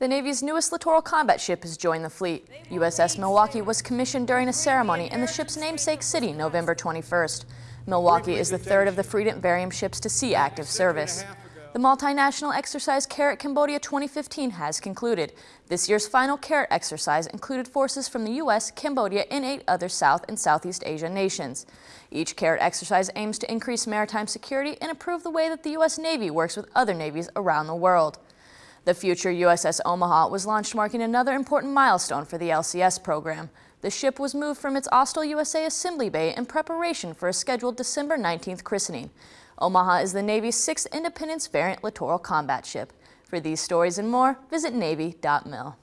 The Navy's newest littoral combat ship has joined the fleet. USS Milwaukee was commissioned during a ceremony in the ship's namesake city November 21st. Milwaukee is the third of the Freedom variant ships to see active service. The multinational exercise CARAT Cambodia 2015 has concluded. This year's final CARAT exercise included forces from the U.S., Cambodia, and eight other South and Southeast Asia nations. Each CARAT exercise aims to increase maritime security and improve the way that the U.S. Navy works with other navies around the world. The future USS Omaha was launched marking another important milestone for the LCS program. The ship was moved from its Austal, USA assembly bay in preparation for a scheduled December 19th christening. Omaha is the Navy's sixth Independence variant littoral combat ship. For these stories and more, visit Navy.mil.